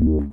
you